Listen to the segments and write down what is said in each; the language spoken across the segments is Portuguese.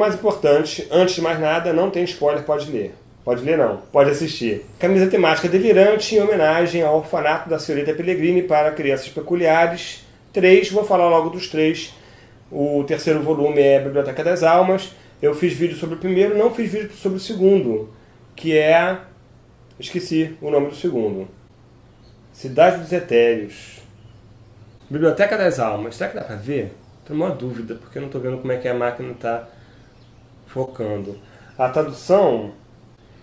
Mais importante, antes de mais nada, não tem spoiler, pode ler. Pode ler não, pode assistir. Camisa temática delirante em homenagem ao orfanato da senhorita Pellegrini para crianças peculiares. Três, vou falar logo dos três. O terceiro volume é Biblioteca das Almas. Eu fiz vídeo sobre o primeiro, não fiz vídeo sobre o segundo, que é... Esqueci o nome do segundo. Cidade dos Etéreos. Biblioteca das Almas. Será que dá pra ver? Tenho uma dúvida, porque eu não estou vendo como é que a máquina está focando. A tradução,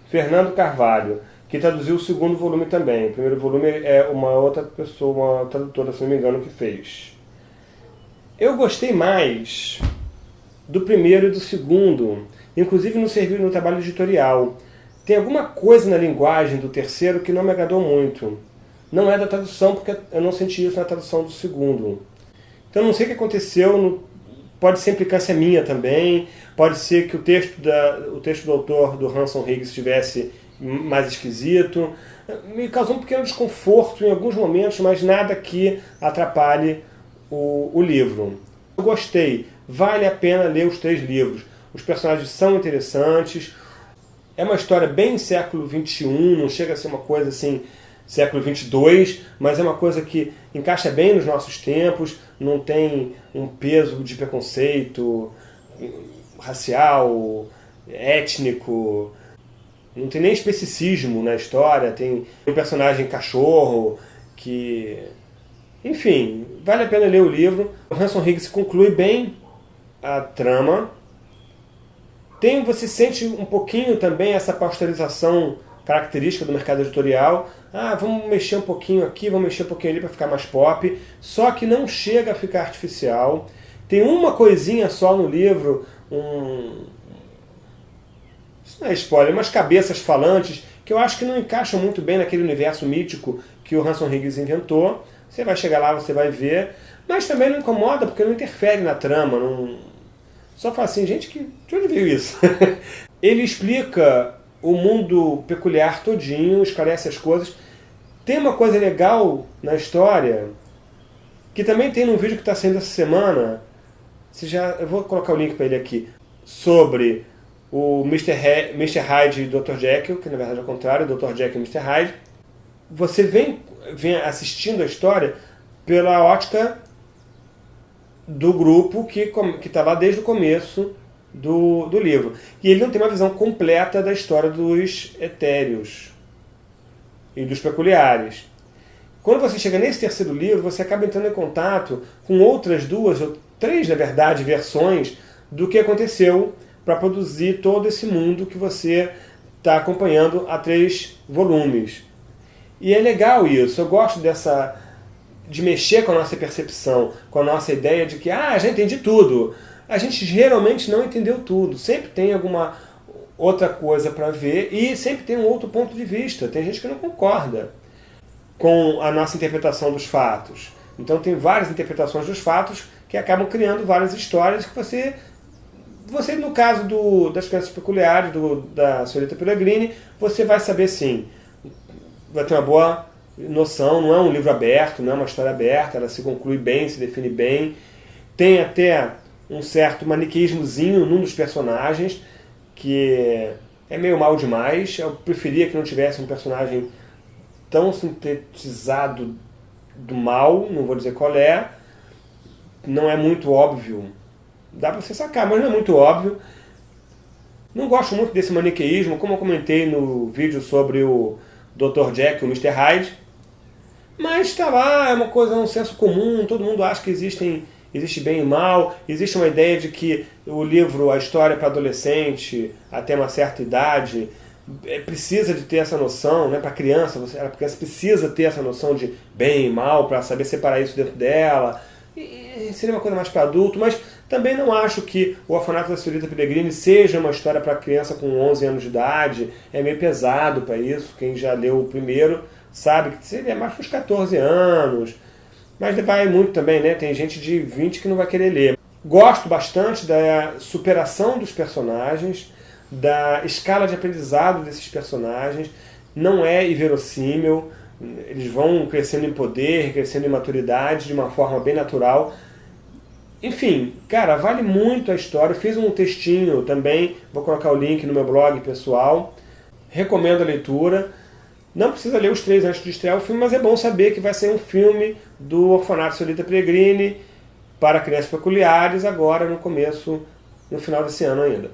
Fernando Carvalho, que traduziu o segundo volume também. O primeiro volume é uma outra pessoa, uma tradutora, se não me engano, que fez. Eu gostei mais do primeiro e do segundo, inclusive no serviço no trabalho editorial. Tem alguma coisa na linguagem do terceiro que não me agradou muito. Não é da tradução, porque eu não senti isso na tradução do segundo. Então não sei o que aconteceu, pode ser implicância minha também, pode ser que o texto, da, o texto do autor, do Hanson Higgs, estivesse mais esquisito. Me causou um pequeno desconforto em alguns momentos, mas nada que atrapalhe o, o livro. Eu gostei, vale a pena ler os três livros. Os personagens são interessantes, é uma história bem século XXI, não chega a ser uma coisa assim século 22, mas é uma coisa que encaixa bem nos nossos tempos, não tem um peso de preconceito racial, étnico, não tem nem especicismo na história, tem um personagem cachorro que... Enfim, vale a pena ler o livro. O Hanson Higgs conclui bem a trama. Tem, você sente um pouquinho também essa pasteurização característica do mercado editorial. Ah, vamos mexer um pouquinho aqui, vamos mexer um pouquinho ali para ficar mais pop. Só que não chega a ficar artificial. Tem uma coisinha só no livro, um... Isso não é spoiler, umas cabeças falantes, que eu acho que não encaixam muito bem naquele universo mítico que o Hanson Higgs inventou. Você vai chegar lá, você vai ver. Mas também não incomoda, porque não interfere na trama. Não... Só fala assim, gente, que... de onde veio isso? Ele explica o mundo peculiar todinho, esclarece as coisas. Tem uma coisa legal na história, que também tem num vídeo que está saindo essa semana, você já, eu vou colocar o link para ele aqui, sobre o Mr. He Mr. Hyde e Dr. Jekyll, que na verdade é o contrário, Dr. Jekyll e Mr. Hyde. Você vem, vem assistindo a história pela ótica do grupo que está lá desde o começo do, do livro. E ele não tem uma visão completa da história dos etéreos e dos peculiares. Quando você chega nesse terceiro livro, você acaba entrando em contato com outras duas, ou três, na verdade, versões do que aconteceu para produzir todo esse mundo que você está acompanhando há três volumes. E é legal isso, eu gosto dessa de mexer com a nossa percepção, com a nossa ideia de que, ah, já entendi tudo, a gente geralmente não entendeu tudo. Sempre tem alguma outra coisa para ver e sempre tem um outro ponto de vista. Tem gente que não concorda com a nossa interpretação dos fatos. Então tem várias interpretações dos fatos que acabam criando várias histórias que você... Você, no caso do, das crianças peculiares, do, da senhorita Pellegrini, você vai saber sim. Vai ter uma boa noção, não é um livro aberto, não é uma história aberta, ela se conclui bem, se define bem. Tem até um certo maniqueísmozinho num dos personagens, que é meio mal demais. Eu preferia que não tivesse um personagem tão sintetizado do mal, não vou dizer qual é. Não é muito óbvio. Dá pra você sacar, mas não é muito óbvio. Não gosto muito desse maniqueísmo, como eu comentei no vídeo sobre o Dr. Jack e o Mr. Hyde. Mas tá lá, é uma coisa, é um senso comum, todo mundo acha que existem existe bem e mal, existe uma ideia de que o livro, a história para adolescente, até uma certa idade, é, precisa de ter essa noção, né, para criança, você, a criança precisa ter essa noção de bem e mal para saber separar isso dentro dela. E, seria uma coisa mais para adulto, mas também não acho que o Orfanato da Senhorita Pellegrini seja uma história para criança com 11 anos de idade, é meio pesado para isso, quem já leu o primeiro sabe que seria mais para os 14 anos, mas vai muito também, né? Tem gente de 20 que não vai querer ler. Gosto bastante da superação dos personagens, da escala de aprendizado desses personagens. Não é inverossímil, eles vão crescendo em poder, crescendo em maturidade de uma forma bem natural. Enfim, cara, vale muito a história. Fiz um textinho também, vou colocar o link no meu blog pessoal. Recomendo a leitura. Não precisa ler os três antes de estrear o filme, mas é bom saber que vai ser um filme do Orfanato Solita Pellegrini para crianças peculiares, agora no começo, no final desse ano ainda.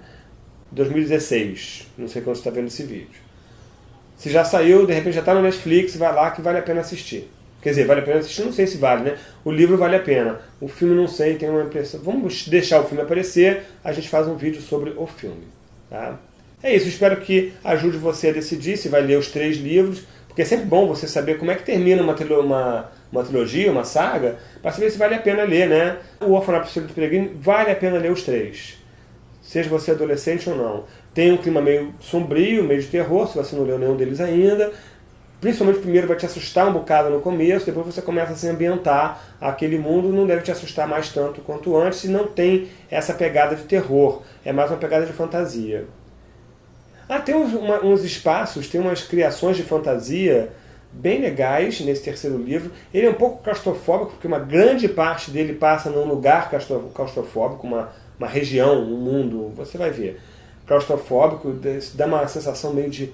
2016. Não sei quando você está vendo esse vídeo. Se já saiu, de repente já está no Netflix, vai lá que vale a pena assistir. Quer dizer, vale a pena assistir? Não sei se vale, né? O livro vale a pena. O filme não sei, tem uma impressão. Vamos deixar o filme aparecer, a gente faz um vídeo sobre o filme. Tá? É isso, espero que ajude você a decidir se vai ler os três livros, porque é sempre bom você saber como é que termina uma, uma, uma trilogia, uma saga, para saber se vale a pena ler, né? O Orfanato do Peregrino vale a pena ler os três. Seja você adolescente ou não. Tem um clima meio sombrio, meio de terror, se você não leu nenhum deles ainda, Principalmente o primeiro vai te assustar um bocado no começo, depois você começa a se ambientar aquele mundo, não deve te assustar mais tanto quanto antes, e não tem essa pegada de terror, é mais uma pegada de fantasia. Ah, tem uns, uma, uns espaços, tem umas criações de fantasia bem legais nesse terceiro livro. Ele é um pouco claustrofóbico, porque uma grande parte dele passa num lugar claustrofóbico, uma, uma região, um mundo, você vai ver. Claustrofóbico, dá uma sensação meio de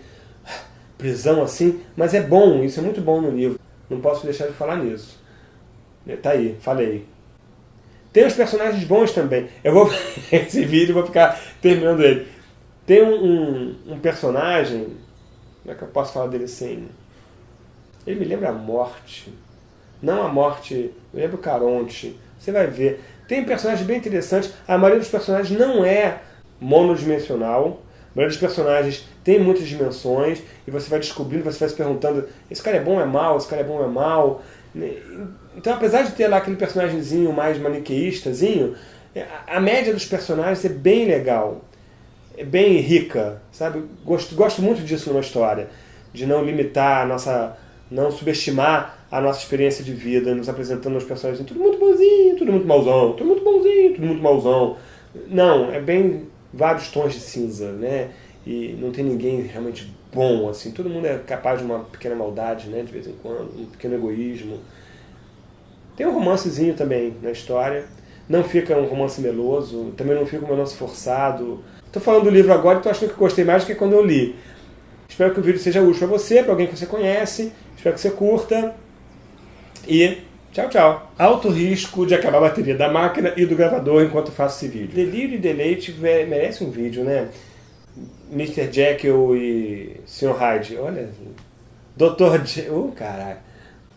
prisão assim, mas é bom, isso é muito bom no livro. Não posso deixar de falar nisso. Tá aí, falei. Tem os personagens bons também. Eu vou esse vídeo vou ficar terminando ele. Tem um, um, um, personagem, como é que eu posso falar dele sem... Ele me lembra a morte. Não a morte, me lembra o Caronte. Você vai ver. Tem personagens bem interessantes. A maioria dos personagens não é monodimensional. A maioria dos personagens tem muitas dimensões e você vai descobrindo, você vai se perguntando esse cara é bom ou é mal, esse cara é bom ou é mal. Então, apesar de ter lá aquele personagemzinho mais maniqueistazinho, é, a média dos personagens é bem legal. É bem rica, sabe? Gosto, gosto muito disso numa história. De não limitar a nossa... não subestimar a nossa experiência de vida, nos apresentando os personagens tudo muito bonzinho, tudo muito mauzão, tudo muito bonzinho, tudo muito mauzão. Não, é bem vários tons de cinza, né? E não tem ninguém realmente bom, assim. Todo mundo é capaz de uma pequena maldade, né? De vez em quando, um pequeno egoísmo. Tem um romancezinho também na história. Não fica um romance meloso, também não fica um romance forçado. Estou falando do livro agora e estou achando que gostei mais do que quando eu li. Espero que o vídeo seja útil para você, para alguém que você conhece. Espero que você curta. E Tchau, tchau. Alto risco de acabar a bateria da máquina e do gravador enquanto faço esse vídeo. Delírio e deleite merece um vídeo, né? Mr. Jekyll e Sr. Hyde. Olha, Dr. Je... Oh, caralho.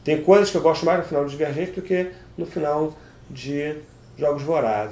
Tem coisas que eu gosto mais no final do Divergente do que no final de Jogos Vorazes.